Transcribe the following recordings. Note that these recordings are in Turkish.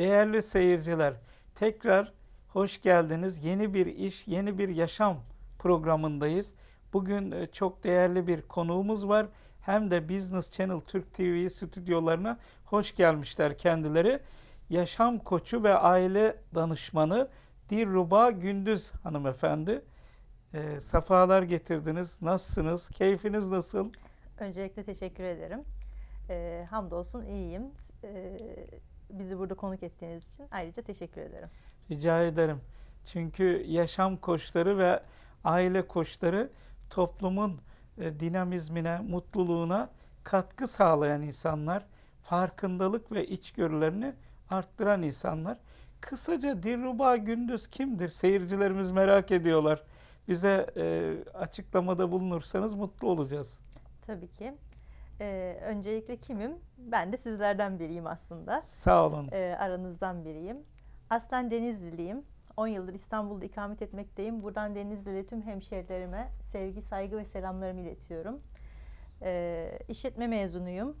Değerli seyirciler, tekrar hoş geldiniz. Yeni bir iş, yeni bir yaşam programındayız. Bugün e, çok değerli bir konuğumuz var. Hem de Business Channel Türk TV stüdyolarına hoş gelmişler kendileri. Yaşam koçu ve aile danışmanı Dilruba Gündüz hanımefendi. E, safalar getirdiniz. Nasılsınız? Keyfiniz nasıl? Öncelikle teşekkür ederim. Ee, hamdolsun iyiyim. Ee, bizi burada konuk ettiğiniz için ayrıca teşekkür ederim. Rica ederim. Çünkü yaşam koçları ve aile koçları toplumun e, dinamizmine, mutluluğuna katkı sağlayan insanlar, farkındalık ve içgörülerini arttıran insanlar. Kısaca Dilruba Gündüz kimdir? Seyircilerimiz merak ediyorlar. Bize e, açıklamada bulunursanız mutlu olacağız. Tabii ki. Ee, öncelikle kimim? Ben de sizlerden biriyim aslında. Sağ olun. Ee, aranızdan biriyim. Aslen Denizliliyim. 10 yıldır İstanbul'da ikamet etmekteyim. Buradan Denizli'li tüm hemşerilerime sevgi, saygı ve selamlarımı iletiyorum. Ee, işletme mezunuyum.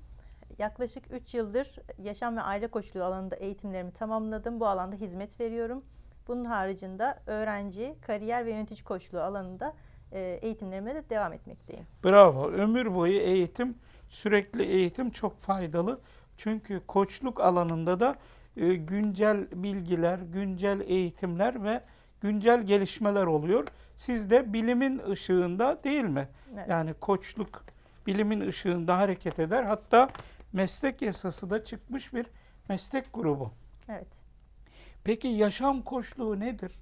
Yaklaşık 3 yıldır yaşam ve aile koçluğu alanında eğitimlerimi tamamladım. Bu alanda hizmet veriyorum. Bunun haricinde öğrenci, kariyer ve yönetici koçluğu alanında eğitimlerime de devam etmekteyim. Bravo. Ömür boyu eğitim, sürekli eğitim çok faydalı. Çünkü koçluk alanında da e, güncel bilgiler, güncel eğitimler ve güncel gelişmeler oluyor. Siz de bilimin ışığında değil mi? Evet. Yani koçluk bilimin ışığında hareket eder. Hatta meslek yasası da çıkmış bir meslek grubu. Evet. Peki yaşam koçluğu nedir?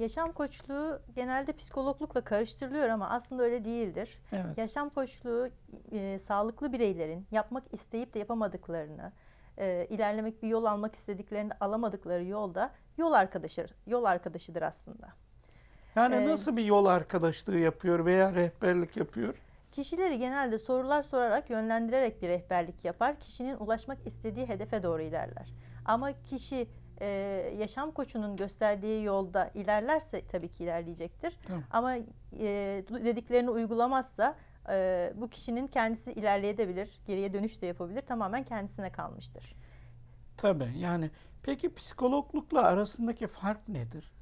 Yaşam koçluğu genelde psikologlukla karıştırılıyor ama aslında öyle değildir. Evet. Yaşam koçluğu e, sağlıklı bireylerin yapmak isteyip de yapamadıklarını, e, ilerlemek bir yol almak istediklerini alamadıkları yolda yol arkadaşı yol arkadaşıdır aslında. Yani Ee, nasıl bir yol arkadaşlığı yapıyor veya rehberlik yapıyor? Kişileri genelde sorular sorarak yönlendirerek bir rehberlik yapar. Kişinin ulaşmak istediği hedefe doğru ilerler. Ama kişi e, yaşam koçunun gösterdiği yolda ilerlerse tabii ki ilerleyecektir. Tamam. Ama e, dediklerini uygulamazsa e, bu kişinin kendisi ilerleyebilir, geriye dönüş de yapabilir. Tamamen kendisine kalmıştır. Tabii yani peki psikologlukla arasındaki fark nedir?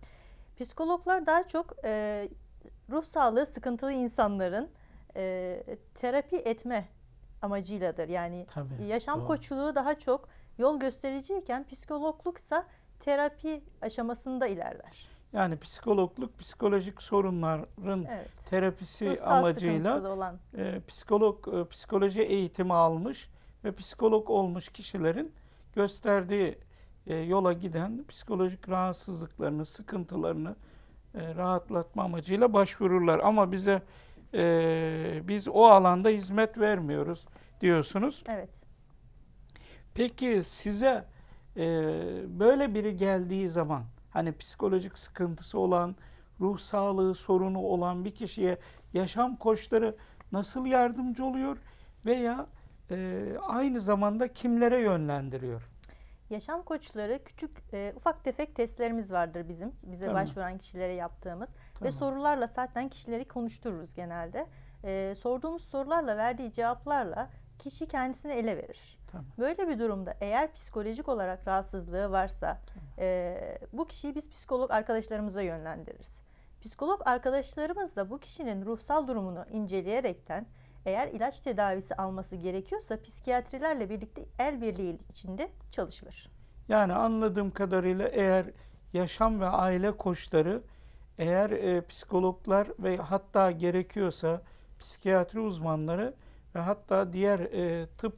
Psikologlar daha çok e, ruh sağlığı sıkıntılı insanların e, terapi etme amacıyladır. Yani Tabii. yaşam doğru. koçluğu daha çok yol göstericiyken psikologluksa terapi aşamasında ilerler. Yani psikologluk psikolojik sorunların Evet. terapisi Ruhsal amacıyla olan e, psikolog e, psikoloji eğitimi almış ve psikolog olmuş kişilerin gösterdiği e, yola giden psikolojik rahatsızlıklarını, sıkıntılarını e, rahatlatma amacıyla başvururlar. Ama bize e, biz o alanda hizmet vermiyoruz diyorsunuz. evet. Peki size e, böyle biri geldiği zaman hani psikolojik sıkıntısı olan, ruh sağlığı sorunu olan bir kişiye yaşam koçları nasıl yardımcı oluyor veya e, aynı zamanda kimlere yönlendiriyor? Yaşam koçları küçük e, ufak tefek testlerimiz vardır bizim bize Tamam. başvuran kişilere yaptığımız ve Tamam. sorularla zaten kişileri konuştururuz genelde. E, sorduğumuz sorularla verdiği cevaplarla kişi kendisini ele verir. Tamam. Böyle bir durumda eğer psikolojik olarak rahatsızlığı varsa e, bu kişiyi biz psikolog arkadaşlarımıza yönlendiririz. Psikolog arkadaşlarımız da bu kişinin ruhsal durumunu inceleyerekten eğer ilaç tedavisi alması gerekiyorsa psikiyatrilerle birlikte el birliği içinde çalışılır. Yani anladığım kadarıyla eğer yaşam ve aile koçları eğer e, psikologlar ve hatta gerekiyorsa psikiyatri uzmanları ve hatta diğer e, tıp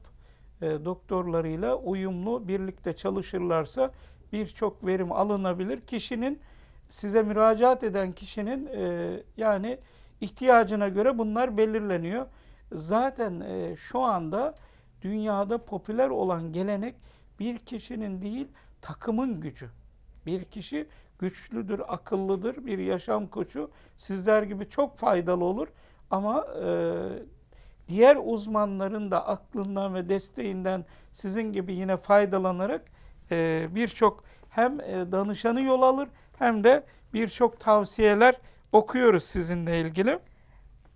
e, doktorlarıyla uyumlu birlikte çalışırlarsa birçok verim alınabilir. Kişinin size müracaat eden kişinin e, yani ihtiyacına göre bunlar belirleniyor. Zaten e, şu anda dünyada popüler olan gelenek bir kişinin değil takımın gücü. Bir kişi güçlüdür, akıllıdır, bir yaşam koçu sizler gibi çok faydalı olur. Ama e, diğer uzmanların da aklından ve desteğinden sizin gibi yine faydalanarak e, birçok hem e, danışanı yol alır hem de birçok tavsiyeler okuyoruz sizinle ilgili.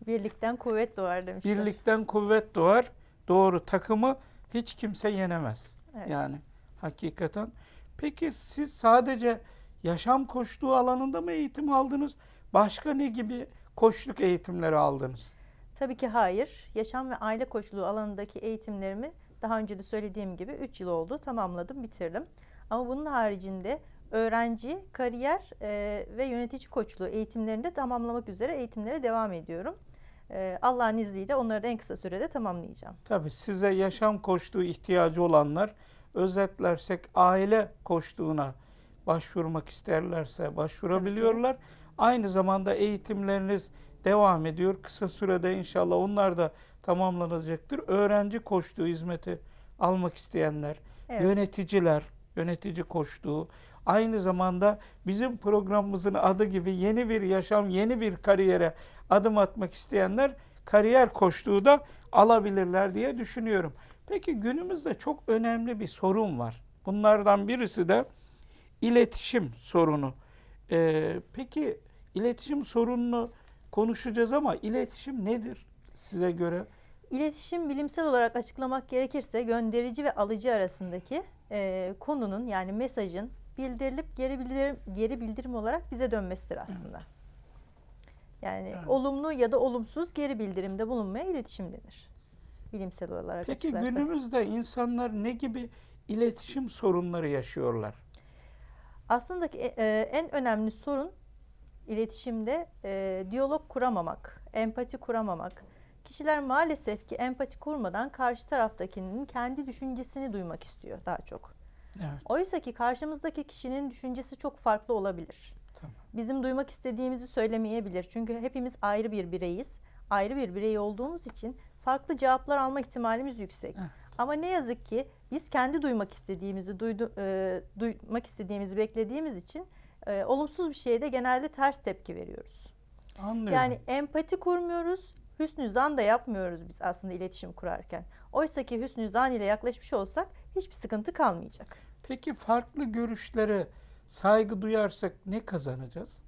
Birlikten kuvvet doğar demişler. Birlikten kuvvet doğar. Doğru takımı hiç kimse yenemez. Evet. Yani hakikaten. Peki siz sadece yaşam koçluğu alanında mı eğitim aldınız? Başka ne gibi koçluk eğitimleri aldınız? Tabii ki hayır. Yaşam ve aile koçluğu alanındaki eğitimlerimi daha önce de söylediğim gibi 3 yıl oldu. Tamamladım, bitirdim. Ama bunun haricinde öğrenci, kariyer e, ve yönetici koçluğu eğitimlerini de tamamlamak üzere eğitimlere devam ediyorum. E, Allah'ın izniyle onları da en kısa sürede tamamlayacağım. Tabii size yaşam koçluğu ihtiyacı olanlar özetlersek aile koçluğuna başvurmak isterlerse başvurabiliyorlar. Aynı zamanda eğitimleriniz devam ediyor. Kısa sürede inşallah onlar da tamamlanacaktır. Öğrenci koçluğu hizmeti almak isteyenler, Evet. yöneticiler, yönetici koçluğu, aynı zamanda bizim programımızın adı gibi yeni bir yaşam, yeni bir kariyere adım atmak isteyenler kariyer koçluğu da alabilirler diye düşünüyorum. Peki günümüzde çok önemli bir sorun var. Bunlardan birisi de iletişim sorunu. Ee, peki iletişim sorununu konuşacağız ama iletişim nedir size göre? İletişim bilimsel olarak açıklamak gerekirse gönderici ve alıcı arasındaki e, konunun yani mesajın bildirilip geri bildirim, geri bildirim olarak bize dönmesidir aslında. Yani Evet. olumlu ya da olumsuz geri bildirimde bulunmaya iletişim denir. Bilimsel olarak Peki açıklarsak. günümüzde insanlar ne gibi iletişim sorunları yaşıyorlar? Aslında ki, e, en önemli sorun iletişimde e, diyalog kuramamak, empati kuramamak. Kişiler maalesef ki empati kurmadan karşı taraftakinin kendi düşüncesini duymak istiyor daha çok. Evet. Oysa ki karşımızdaki kişinin düşüncesi çok farklı olabilir. Tamam. Bizim duymak istediğimizi söylemeyebilir. Çünkü hepimiz ayrı bir bireyiz. Ayrı bir birey olduğumuz için farklı cevaplar alma ihtimalimiz yüksek. Evet. Ama ne yazık ki biz kendi duymak istediğimizi duydu, e, duymak istediğimizi beklediğimiz için e, olumsuz bir şeye de genelde ters tepki veriyoruz. Anlıyorum. Yani empati kurmuyoruz, hüsnü zan da yapmıyoruz biz aslında iletişim kurarken. Oysa ki hüsnü zan ile yaklaşmış olsak hiçbir sıkıntı kalmayacak. Peki farklı görüşlere saygı duyarsak ne kazanacağız?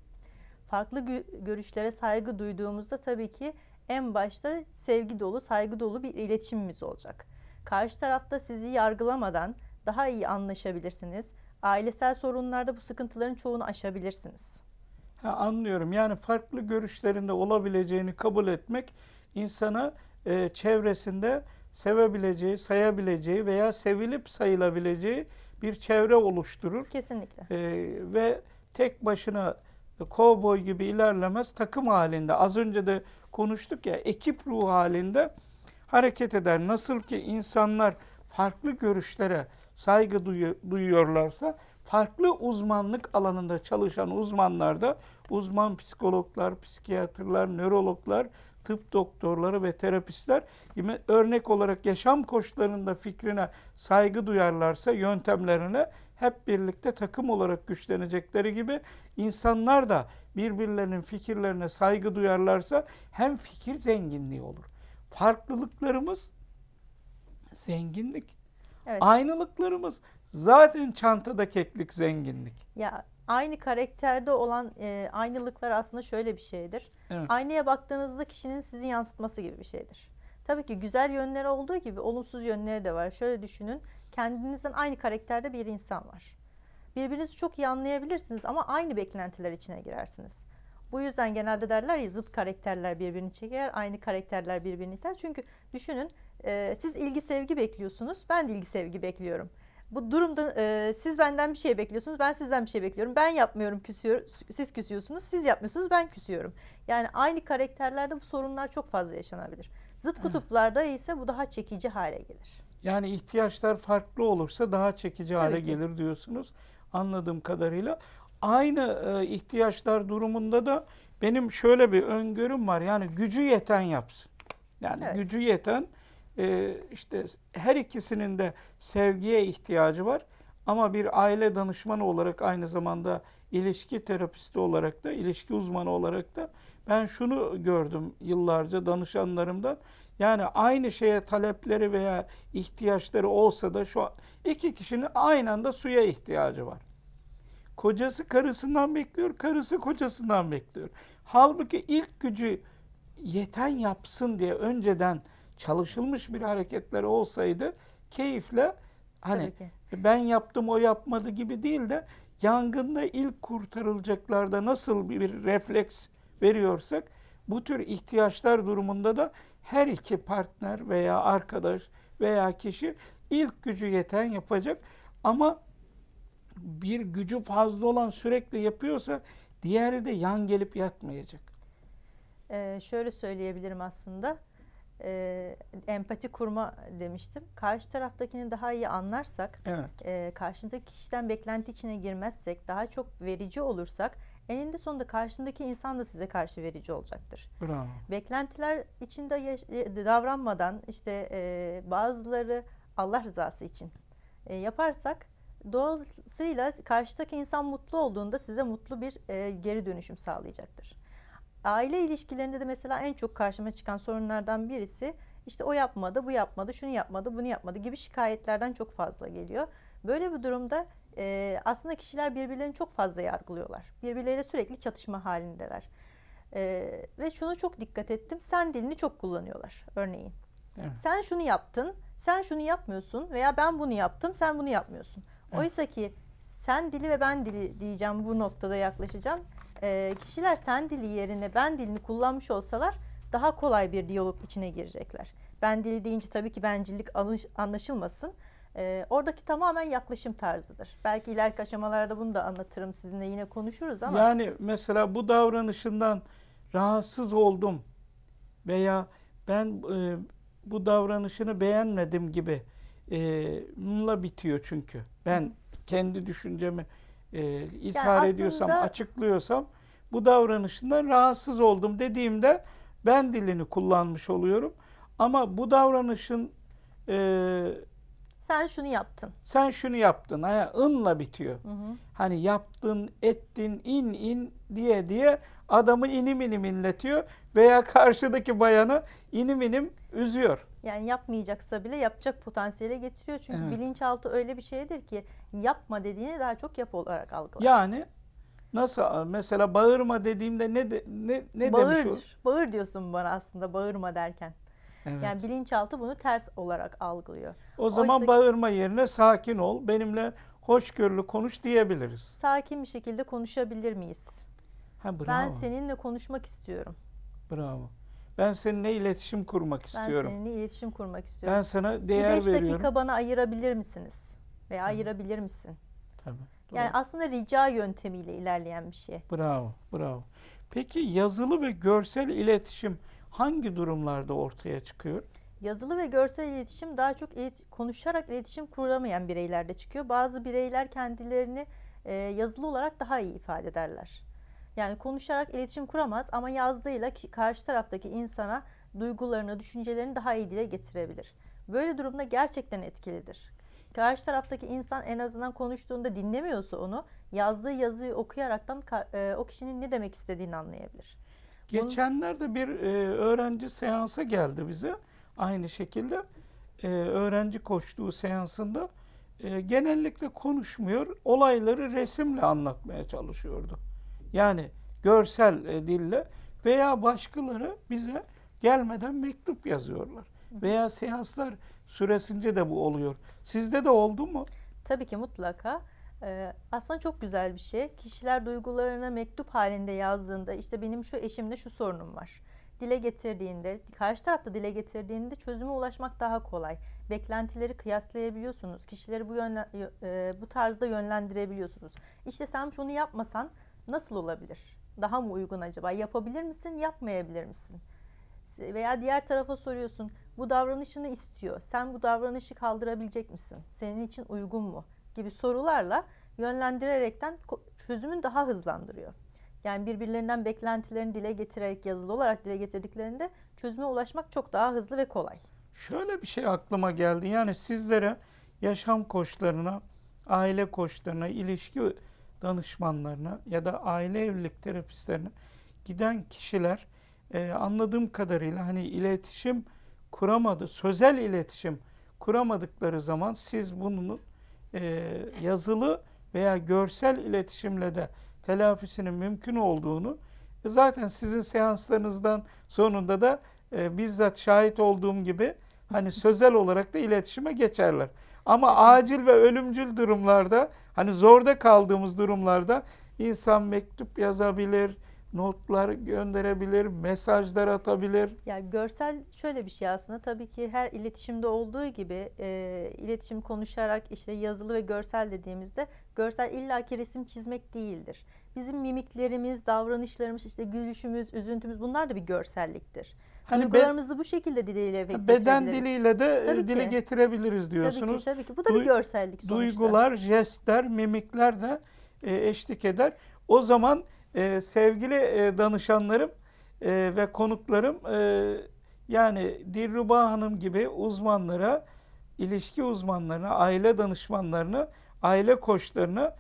Farklı gö- görüşlere saygı duyduğumuzda tabii ki en başta sevgi dolu, saygı dolu bir iletişimimiz olacak. Karşı tarafta sizi yargılamadan daha iyi anlaşabilirsiniz. Ailesel sorunlarda bu sıkıntıların çoğunu aşabilirsiniz. Ha, anlıyorum. Yani farklı görüşlerinde olabileceğini kabul etmek insana e, çevresinde sevebileceği, sayabileceği veya sevilip sayılabileceği bir çevre oluşturur. Kesinlikle. E, ve tek başına kovboy gibi ilerlemez, takım halinde. Az önce de konuştuk ya, ekip ruhu halinde hareket eder. Nasıl ki insanlar farklı görüşlere saygı duyu- duyuyorlarsa, farklı uzmanlık alanında çalışan uzmanlar da uzman psikologlar, psikiyatrlar, nörologlar, tıp doktorları ve terapistler örnek olarak yaşam koçlarında fikrine saygı duyarlarsa yöntemlerine hep birlikte takım olarak güçlenecekleri gibi insanlar da birbirlerinin fikirlerine saygı duyarlarsa hem fikir zenginliği olur. Farklılıklarımız zenginlik. Evet. Aynılıklarımız zaten çantada keklik zenginlik. Ya aynı karakterde olan e, aynılıklar aslında şöyle bir şeydir. Evet. Aynaya baktığınızda kişinin sizi yansıtması gibi bir şeydir. Tabii ki güzel yönleri olduğu gibi olumsuz yönleri de var. Şöyle düşünün. Kendinizden aynı karakterde bir insan var. Birbirinizi çok iyi anlayabilirsiniz ama aynı beklentiler içine girersiniz. Bu yüzden genelde derler ya zıt karakterler birbirini çeker, aynı karakterler birbirini iter. Çünkü düşünün e, siz ilgi sevgi bekliyorsunuz, ben de ilgi sevgi bekliyorum. Bu durumda e, siz benden bir şey bekliyorsunuz, ben sizden bir şey bekliyorum. Ben yapmıyorum, küsüyor, siz küsüyorsunuz, siz yapmıyorsunuz, ben küsüyorum. Yani aynı karakterlerde bu sorunlar çok fazla yaşanabilir. Zıt kutuplarda ise bu daha çekici hale gelir. Yani ihtiyaçlar farklı olursa daha çekici hale Tabii ki. gelir diyorsunuz anladığım kadarıyla. Aynı e, ihtiyaçlar durumunda da benim şöyle bir öngörüm var. Yani gücü yeten yapsın. Yani Evet. gücü yeten e, işte her ikisinin de sevgiye ihtiyacı var. Ama bir aile danışmanı olarak aynı zamanda ilişki terapisti olarak da, ilişki uzmanı olarak da ben şunu gördüm yıllarca danışanlarımdan. Yani aynı şeye talepleri veya ihtiyaçları olsa da şu an iki kişinin aynı anda suya ihtiyacı var. Kocası karısından bekliyor, karısı kocasından bekliyor. Halbuki ilk gücü yeten yapsın diye önceden çalışılmış bir hareketleri olsaydı keyifle hani ben yaptım o yapmadı gibi değil de yangında ilk kurtarılacaklarda nasıl bir refleks veriyorsak bu tür ihtiyaçlar durumunda da her iki partner veya arkadaş veya kişi ilk gücü yeten yapacak ama bir gücü fazla olan sürekli yapıyorsa diğeri de yan gelip yatmayacak. Ee, şöyle söyleyebilirim aslında. Ee, empati kurma demiştim. Karşı taraftakini daha iyi anlarsak, Evet. e, karşındaki kişiden beklenti içine girmezsek, daha çok verici olursak, eninde sonunda karşındaki insan da size karşı verici olacaktır. Bravo. Beklentiler içinde yaş- e, davranmadan işte e, bazıları Allah rızası için e, yaparsak dolayısıyla karşıdaki insan mutlu olduğunda size mutlu bir e, geri dönüşüm sağlayacaktır. Aile ilişkilerinde de mesela en çok karşıma çıkan sorunlardan birisi işte o yapmadı, bu yapmadı, şunu yapmadı, bunu yapmadı gibi şikayetlerden çok fazla geliyor. Böyle bir durumda e, aslında kişiler birbirlerini çok fazla yargılıyorlar. Birbirleriyle sürekli çatışma halindeler. Ee, ve şunu çok dikkat ettim. Sen dilini çok kullanıyorlar örneğin. Evet. Sen şunu yaptın, sen şunu yapmıyorsun veya ben bunu yaptım, sen bunu yapmıyorsun. Evet. Oysa ki sen dili ve ben dili diyeceğim bu noktada yaklaşacağım. Ee, kişiler sen dili yerine ben dilini kullanmış olsalar daha kolay bir diyalog içine girecekler. Ben dili deyince tabii ki bencillik anlaşılmasın. Ee, oradaki tamamen yaklaşım tarzıdır. Belki ileriki aşamalarda bunu da anlatırım sizinle yine konuşuruz ama. Yani mesela bu davranışından rahatsız oldum veya ben e, bu davranışını beğenmedim gibi e, bununla bitiyor çünkü. Ben kendi düşüncemi e, ishar ediyorsam, aslında- açıklıyorsam bu davranışından rahatsız oldum dediğimde ben dilini kullanmış oluyorum. Ama bu davranışın e, Sen şunu yaptın. sen şunu yaptın, ha, ınla bitiyor. Hı hı. Hani yaptın, ettin, in in diye diye adamı inim inim inletiyor veya karşıdaki bayanı inim inim üzüyor. Yani yapmayacaksa bile yapacak potansiyele getiriyor. Çünkü Evet. bilinçaltı öyle bir şeydir ki yapma dediğini daha çok yap olarak algılar. Yani nasıl mesela bağırma dediğimde ne de, ne ne bağır, demiş o? bağır diyorsun bana aslında bağırma derken. Evet. Yani bilinçaltı bunu ters olarak algılıyor. o zaman oysa- bağırma yerine sakin ol, benimle hoşgörülü konuş diyebiliriz. Sakin bir şekilde konuşabilir miyiz? Ha bravo. Ben seninle konuşmak istiyorum. Bravo. Ben seninle iletişim kurmak Ben istiyorum. seninle iletişim kurmak istiyorum. Ben sana değer veriyorum. dakika bana ayırabilir misiniz? Veya ayırabilir misin? Tabii. Yani doğru. aslında rica yöntemiyle ilerleyen bir şey. Bravo, bravo. Peki yazılı ve görsel iletişim hangi durumlarda ortaya çıkıyor? Yazılı ve görsel iletişim daha çok ilet- konuşarak iletişim kuramayan bireylerde çıkıyor. Bazı bireyler kendilerini e, yazılı olarak daha iyi ifade ederler. Yani konuşarak iletişim kuramaz ama yazdığıyla karşı taraftaki insana duygularını, düşüncelerini daha iyi dile getirebilir. Böyle durumda gerçekten etkilidir. Karşı taraftaki insan en azından konuştuğunda dinlemiyorsa onu yazdığı yazıyı okuyaraktan e, o kişinin ne demek istediğini anlayabilir. Geçenlerde bir e, öğrenci seansa geldi bize. Aynı şekilde e, öğrenci koştuğu seansında genellikle konuşmuyor, olayları resimle anlatmaya çalışıyordu. Yani görsel dille veya başkaları bize gelmeden mektup yazıyorlar. Veya seanslar süresince de bu oluyor. Sizde de oldu mu? Tabii ki mutlaka. Ee, aslında çok güzel bir şey. Kişiler duygularını mektup halinde yazdığında işte benim şu eşimde şu sorunum var. Dile getirdiğinde, karşı tarafta dile getirdiğinde çözüme ulaşmak daha kolay. Beklentileri kıyaslayabiliyorsunuz. Kişileri bu yönle, e, bu tarzda yönlendirebiliyorsunuz. İşte sen şunu yapmasan nasıl olabilir? Daha mı uygun acaba? Yapabilir misin, yapmayabilir misin? Veya diğer tarafa soruyorsun. Bu davranışını istiyor. Sen bu davranışı kaldırabilecek misin? Senin için uygun mu? Gibi sorularla yönlendirerekten çözümün daha hızlandırıyor. Yani birbirlerinden beklentilerini dile getirerek yazılı olarak dile getirdiklerinde çözüme ulaşmak çok daha hızlı ve kolay. Şöyle bir şey aklıma geldi. Yani sizlere yaşam koçlarına, aile koçlarına, ilişki danışmanlarına ya da aile evlilik terapistlerine giden kişiler e, anladığım kadarıyla hani iletişim kuramadı, sözel iletişim kuramadıkları zaman siz bunun e, yazılı veya görsel iletişimle de telafisinin mümkün olduğunu e, zaten sizin seanslarınızdan sonunda da e, bizzat şahit olduğum gibi hani sözel olarak da iletişime geçerler. Ama acil ve ölümcül durumlarda hani zorda kaldığımız durumlarda insan mektup yazabilir, notlar gönderebilir, mesajlar atabilir. Ya görsel şöyle bir şey aslında tabii ki her iletişimde olduğu gibi e, iletişim konuşarak işte yazılı ve görsel dediğimizde görsel illaki resim çizmek değildir. Bizim mimiklerimiz, davranışlarımız, işte gülüşümüz, üzüntümüz bunlar da bir görselliktir. Hani be- Duygularımızı bu şekilde dile beden diliyle de e, Tabii dile ki. getirebiliriz Tabii diyorsunuz. ki, tabii ki. Bu da Duy- bir görsellik sonuçta. Duygular, jestler, mimikler de e, eşlik eder. O zaman e, sevgili e, danışanlarım e, ve konuklarım e, yani Dilruba Hanım gibi uzmanlara, ilişki uzmanlarına, aile danışmanlarına, aile koçlarına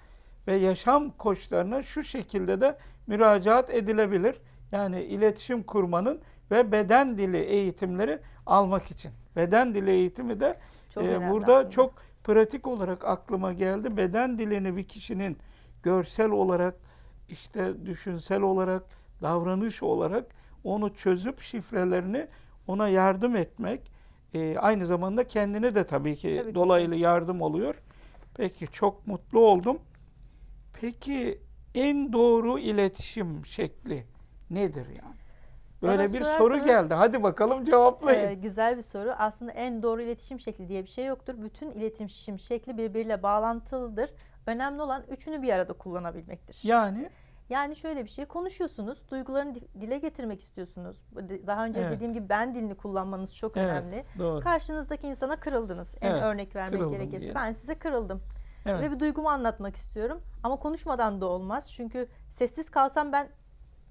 ve yaşam koçlarına şu şekilde de müracaat edilebilir. Yani iletişim kurmanın ve beden dili eğitimleri almak için. Beden dili eğitimi de Çok önemli burada aslında. çok pratik olarak aklıma geldi. Beden dilini bir kişinin görsel olarak, işte düşünsel olarak, davranış olarak onu çözüp şifrelerini ona yardım etmek, e, aynı zamanda kendine de tabii ki Tabii ki. dolaylı yardım oluyor. Peki çok mutlu oldum. Peki en doğru iletişim şekli nedir yani? Böyle Bana bir soru geldi. Hadi bakalım cevaplayın. Ee, güzel bir soru. Aslında en doğru iletişim şekli diye bir şey yoktur. Bütün iletişim şekli birbiriyle bağlantılıdır. Önemli olan üçünü bir arada kullanabilmektir. Yani Yani şöyle bir şey konuşuyorsunuz, duygularını di- dile getirmek istiyorsunuz. Daha önce Evet. dediğim gibi ben dilini kullanmanız çok Evet, önemli. doğru. Karşınızdaki insana kırıldınız. En Evet, örnek vermek gerekirse diyelim. ben size kırıldım Evet. ve bir duygumu anlatmak istiyorum ama konuşmadan da olmaz. Çünkü sessiz kalsam ben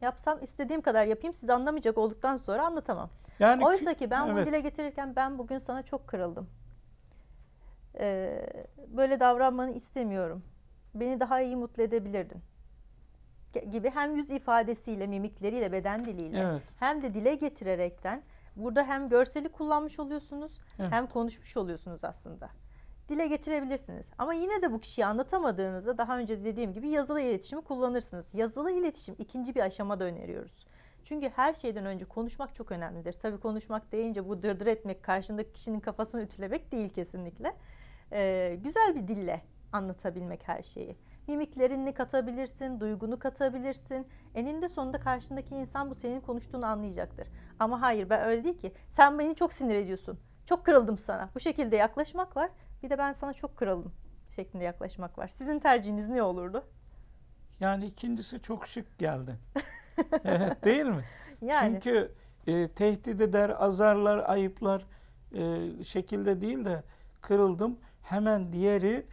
yapsam istediğim kadar yapayım siz anlamayacak olduktan sonra anlatamam. Yani Oysa ki ben bunu evet. dile getirirken ben bugün sana çok kırıldım. Ee, böyle davranmanı istemiyorum. Beni daha iyi mutlu edebilirdin. Gibi hem yüz ifadesiyle, mimikleriyle, beden diliyle Evet. hem de dile getirerekten burada hem görseli kullanmış oluyorsunuz Evet. hem konuşmuş oluyorsunuz aslında. Dile getirebilirsiniz. Ama yine de bu kişiyi anlatamadığınızda daha önce dediğim gibi yazılı iletişimi kullanırsınız. Yazılı iletişim ikinci bir aşamada öneriyoruz. Çünkü her şeyden önce konuşmak çok önemlidir. Tabii konuşmak deyince bu dırdır etmek, karşındaki kişinin kafasını ütülemek değil kesinlikle. Ee, güzel bir dille anlatabilmek her şeyi. Mimiklerini katabilirsin, duygunu katabilirsin. Eninde sonunda karşındaki insan bu senin konuştuğunu anlayacaktır. Ama hayır ben öyle değil ki. Sen beni çok sinir ediyorsun. Çok kırıldım sana. Bu şekilde yaklaşmak var. Bir de ben sana çok kırıldım şeklinde yaklaşmak var. Sizin tercihiniz ne olurdu? Yani ikincisi çok şık geldi. Evet, değil mi? Yani Çünkü e, tehdit eder, azarlar, ayıplar e, şekilde değil de kırıldım. Hemen diğeri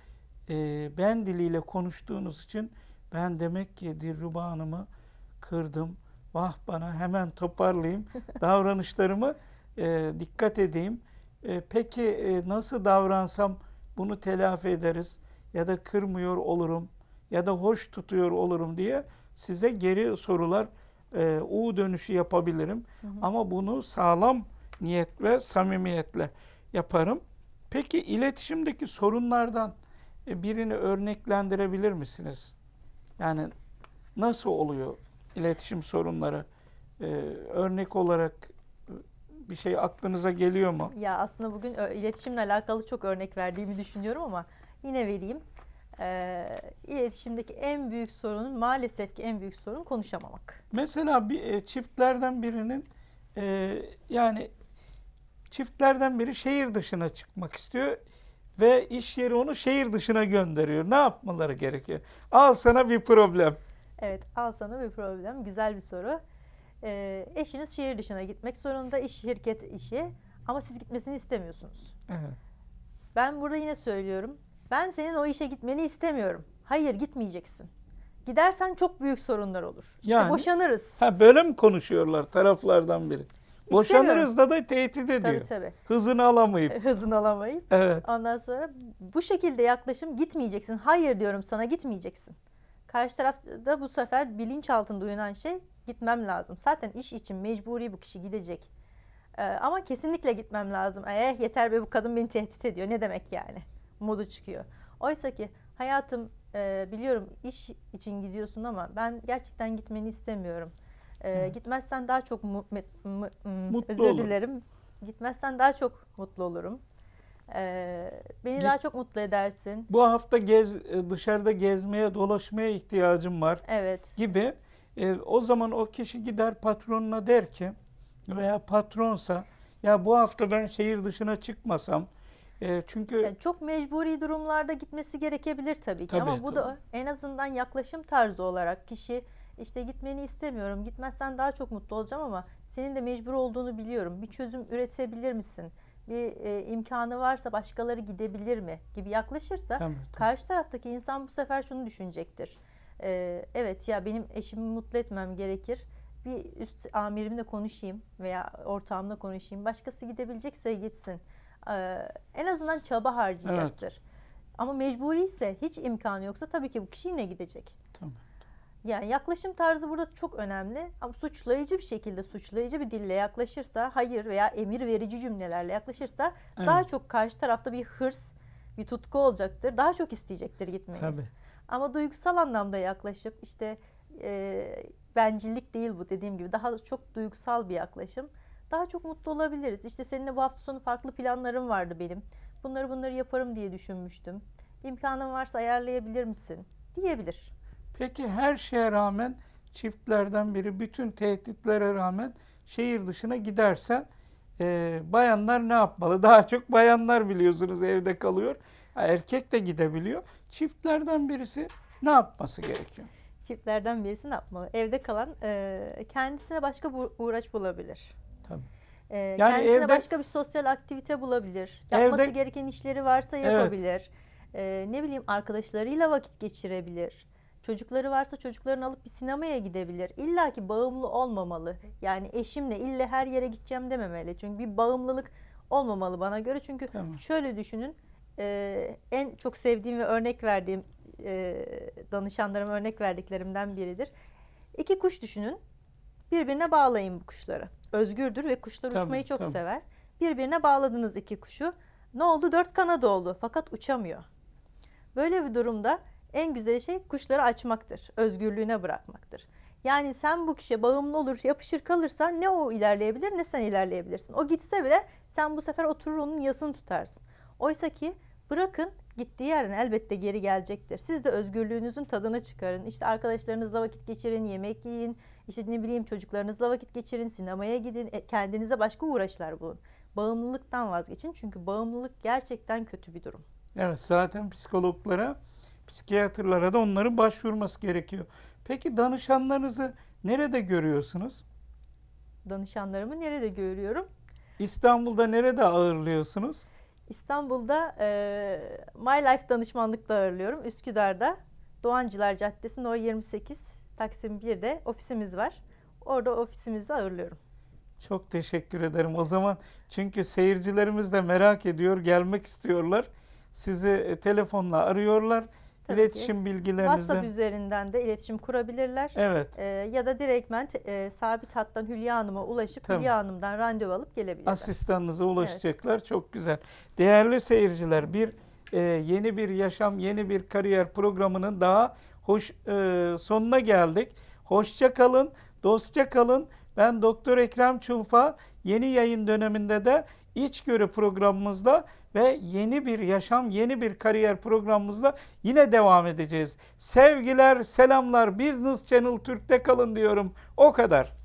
e, ben diliyle konuştuğunuz için ben demek ki Dilruba Hanım'ı kırdım. Vah bana hemen toparlayayım. Davranışlarımı e, dikkat edeyim. E, peki e, nasıl davransam bunu telafi ederiz ya da kırmıyor olurum ya da hoş tutuyor olurum diye size geri sorular e, U dönüşü yapabilirim. Hı hı. Ama bunu sağlam niyet ve samimiyetle yaparım. Peki iletişimdeki sorunlardan e, birini örneklendirebilir misiniz? Yani nasıl oluyor iletişim sorunları? E, örnek olarak e, bir şey aklınıza geliyor mu? ya aslında bugün ö- iletişimle alakalı çok örnek verdiğimi düşünüyorum ama yine vereyim. Ee, iletişimdeki en büyük sorunun maalesef ki en büyük sorun konuşamamak. Mesela bir e, çiftlerden birinin e, yani çiftlerden biri şehir dışına çıkmak istiyor ve iş yeri onu şehir dışına gönderiyor. Ne yapmaları gerekiyor? Al sana bir problem. Evet, al sana bir problem. Güzel bir soru. Ee, eşiniz şehir dışına gitmek zorunda, iş şirket işi ama siz gitmesini istemiyorsunuz. Evet. Ben burada yine söylüyorum. Ben senin o işe gitmeni istemiyorum. Hayır, gitmeyeceksin. Gidersen çok büyük sorunlar olur. Yani- boşanırız. Ha böyle mi konuşuyorlar taraflardan biri? Boşanırız da da tehdit ediyor. Tabii tabii. Hızını alamayıp. Hızını alamayıp. Evet. Ondan sonra bu şekilde yaklaşım gitmeyeceksin. Hayır diyorum sana gitmeyeceksin. Karşı tarafta bu sefer bilinç altında uyanan şey gitmem lazım. Zaten iş için mecburi bu kişi gidecek. Ee, ama kesinlikle gitmem lazım. Eh yeter be bu kadın beni tehdit ediyor. Ne demek yani? Modu çıkıyor. Oysa ki hayatım e, biliyorum iş için gidiyorsun ama ben gerçekten gitmeni istemiyorum. Evet. Gitmezsen daha çok mu- mu- hmm, Mutlu özür olurum. dilerim. Gitmezsen daha çok mutlu olurum. Ee, beni Git- daha çok mutlu edersin. Bu hafta gez e, dışarıda gezmeye, dolaşmaya ihtiyacım var Evet. gibi. E, o zaman o kişi gider patronuna der ki veya patronsa ya bu hafta ben şehir dışına çıkmasam e, çünkü Yani çok mecburi durumlarda gitmesi gerekebilir tabii ki Tabii, ama bu da tabii. en azından yaklaşım tarzı olarak kişi işte gitmeni istemiyorum. Gitmezsen daha çok mutlu olacağım ama senin de mecbur olduğunu biliyorum. Bir çözüm üretebilir misin? Bir e, imkanı varsa başkaları gidebilir mi gibi yaklaşırsa Tabii, tabii. karşı taraftaki insan bu sefer şunu düşünecektir. Ee, evet ya benim eşimi mutlu etmem gerekir. Bir üst amirimle konuşayım veya ortağımla konuşayım. Başkası gidebilecekse gitsin. Ee, en azından çaba harcayacaktır. Ama mecburi ise hiç imkanı yoksa tabii ki bu kişi yine gidecek. Tamam. Yani yaklaşım tarzı burada çok önemli. Ama suçlayıcı bir şekilde, suçlayıcı bir dille yaklaşırsa, hayır veya emir verici cümlelerle yaklaşırsa daha Evet. çok karşı tarafta bir hırs, bir tutku olacaktır. Daha çok isteyecektir gitmeyi. Tabii. Ama duygusal anlamda yaklaşıp işte e, bencillik değil bu dediğim gibi daha çok duygusal bir yaklaşım. Daha çok mutlu olabiliriz. İşte seninle bu hafta sonu farklı planlarım vardı benim. Bunları bunları yaparım diye düşünmüştüm. İmkanın varsa ayarlayabilir misin? Diyebilir. Peki her şeye rağmen çiftlerden biri bütün tehditlere rağmen şehir dışına giderse e, bayanlar ne yapmalı? Daha çok bayanlar biliyorsunuz evde kalıyor. Erkek de gidebiliyor. Çiftlerden birisi ne yapması gerekiyor? Çiftlerden birisi ne yapmalı? Evde kalan e, kendisine başka bu uğraş bulabilir. Tabii. E, Yani kendisine evde- başka bir sosyal aktivite bulabilir. Yapması Evde- gereken işleri varsa Evet. yapabilir. E, ne bileyim arkadaşlarıyla vakit geçirebilir. Çocukları varsa çocuklarını alıp bir sinemaya gidebilir. İlla ki bağımlı olmamalı. Yani eşimle ille her yere gideceğim dememeli. Çünkü bir bağımlılık olmamalı bana göre. Çünkü Tamam. şöyle düşünün. e, en çok sevdiğim ve örnek verdiğim e, danışanlarıma örnek verdiklerimden biridir. İki kuş düşünün. Birbirine bağlayın bu kuşları. Özgürdür ve kuşlar Tabii, uçmayı çok tabii. sever. Birbirine bağladınız iki kuşu. Ne oldu? Dört kanadı oldu fakat uçamıyor. Böyle bir durumda en güzel şey kuşları açmaktır. Özgürlüğüne bırakmaktır. Yani sen bu kişiye bağımlı olur, yapışır kalırsan ne o ilerleyebilir ne sen ilerleyebilirsin. O gitse bile sen bu sefer oturur onun yasını tutarsın. Oysa ki bırakın gittiği yerden elbette geri gelecektir. Siz de özgürlüğünüzün tadını çıkarın. İşte arkadaşlarınızla vakit geçirin, yemek yiyin, işte ne bileyim çocuklarınızla vakit geçirin, sinemaya gidin, e, kendinize başka uğraşlar bulun. Bağımlılıktan vazgeçin çünkü bağımlılık gerçekten kötü bir durum. Evet zaten psikologlara, psikiyatrlara da onların başvurması gerekiyor. Peki danışanlarınızı nerede görüyorsunuz? Danışanlarımı nerede görüyorum? İstanbul'da nerede ağırlıyorsunuz? İstanbul'da e, My Life danışmanlıkta ağırlıyorum. Üsküdar'da Doğancılar Caddesi No 28 Taksim 1'de ofisimiz var. Orada ofisimizde ağırlıyorum. Çok teşekkür ederim. O zaman çünkü seyircilerimiz de merak ediyor, gelmek istiyorlar. Sizi e, telefonla arıyorlar. Tabii ki. İletişim bilgilerinizden. WhatsApp üzerinden de iletişim kurabilirler. Evet. E, ya da direktmen e, sabit hattan Hülya Hanım'a ulaşıp Tamam. Hülya Hanım'dan randevu alıp gelebilirler. Asistanınıza ulaşacaklar. Çok güzel. Değerli seyirciler, bir e, yeni bir yaşam, yeni bir kariyer programının daha hoş e, sonuna geldik. Hoşça kalın, dostça kalın. Ben Doktor Ekrem Çulfa. Yeni yayın döneminde de İçgörü programımızda ve yeni bir yaşam, yeni bir kariyer programımızda yine devam edeceğiz. Sevgiler, selamlar. Business Channel Türk'te kalın diyorum. O kadar.